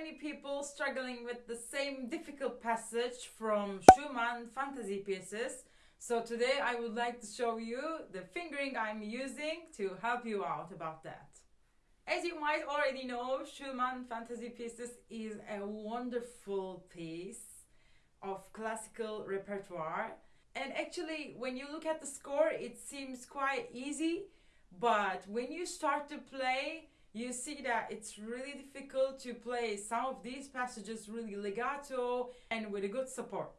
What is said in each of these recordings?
many people struggling with the same difficult passage from Schumann fantasy pieces. So today I would like to show you the fingering I'm using to help you out about that. As you might already know, Schumann fantasy pieces is a wonderful piece of classical repertoire. And actually, when you look at the score, it seems quite easy, but when you start to play, you see that it's really difficult to play some of these passages really legato and with a good support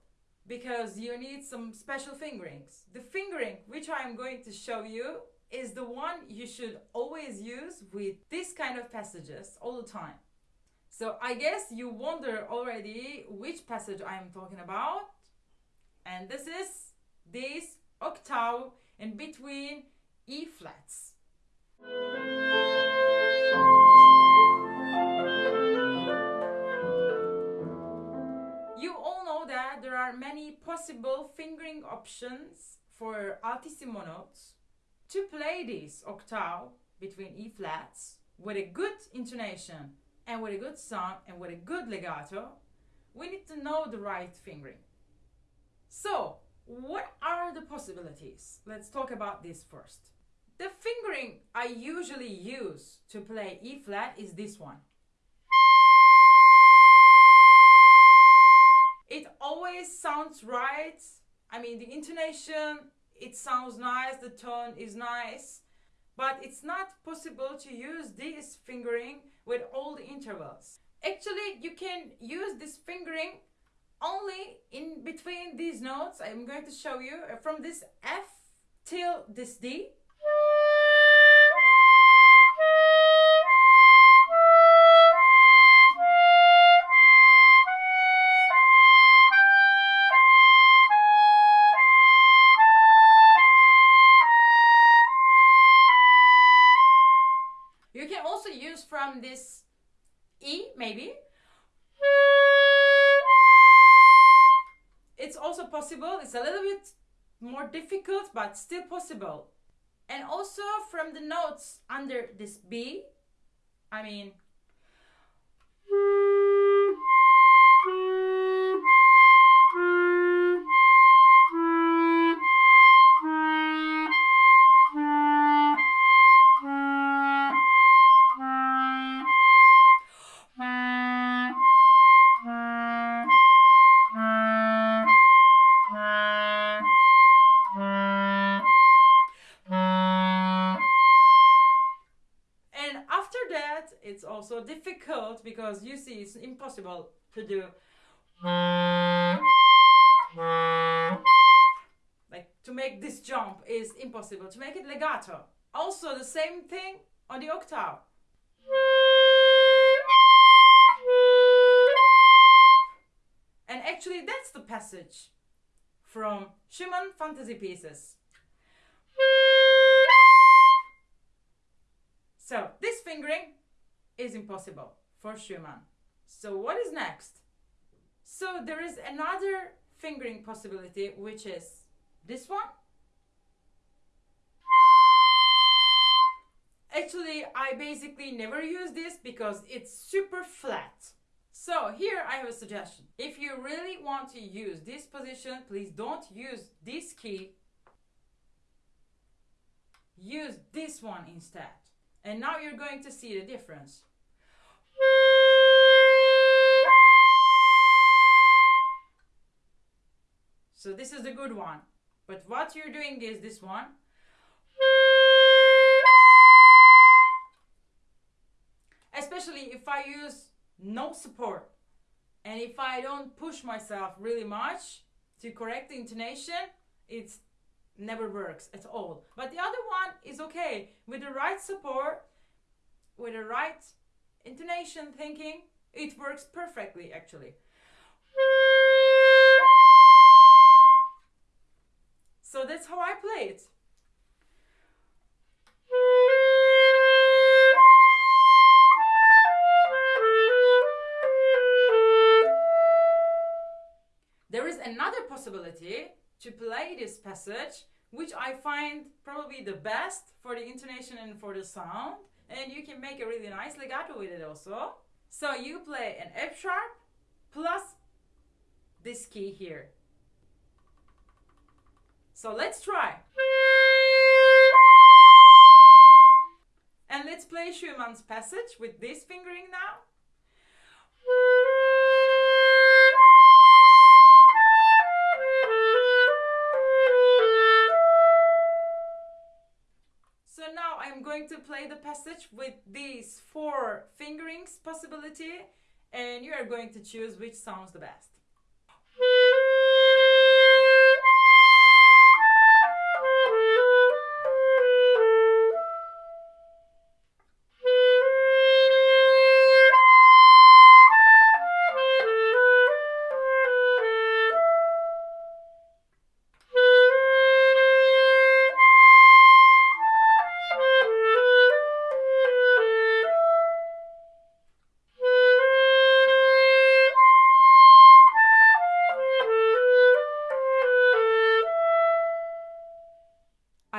because you need some special fingerings. The fingering which I am going to show you is the one you should always use with this kind of passages all the time. So I guess you wonder already which passage I am talking about. And this is this octave in between E flats. You all know that there are many possible fingering options for altissimo notes. To play this octave between E flats with a good intonation and with a good sound and with a good legato, we need to know the right fingering. So, what are the possibilities? Let's talk about this first. The fingering I usually use to play E flat is this one. It always sounds right. I mean, the intonation, it sounds nice, the tone is nice, but it's not possible to use this fingering with all the intervals. Actually, you can use this fingering only in between these notes. I'm going to show you from this F till this D. from this E, maybe. It's also possible, it's a little bit more difficult, but still possible. And also from the notes under this B, I mean, that, it's also difficult because you see it's impossible to do. Like to make this jump is impossible. To make it legato. Also the same thing on the octave. And actually that's the passage from Schumann fantasy pieces. So this fingering is impossible for Schumann. So what is next? So there is another fingering possibility which is this one. Actually, I basically never use this because it's super flat. So here I have a suggestion. If you really want to use this position, please don't use this key. Use this one instead. And now you're going to see the difference. So this is the good one. But what you're doing is this one. Especially if I use no support and if I don't push myself really much to correct the intonation, it never works at all. But the other one is okay. With the right support, with the right intonation thinking, it works perfectly actually. So that's how I play it. There is another possibility to play this passage, which I find probably the best for the intonation and for the sound. And you can make a really nice legato with it also. So you play an F sharp plus this key here. So let's try. And let's play Schumann's passage with this fingering now. With these four fingerings possibility and you are going to choose which sounds the best.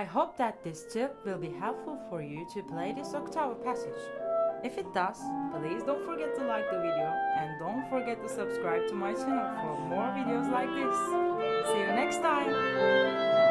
I hope that this tip will be helpful for you to play this octave passage. If it does, please don't forget to like the video and don't forget to subscribe to my channel for more videos like this. See you next time!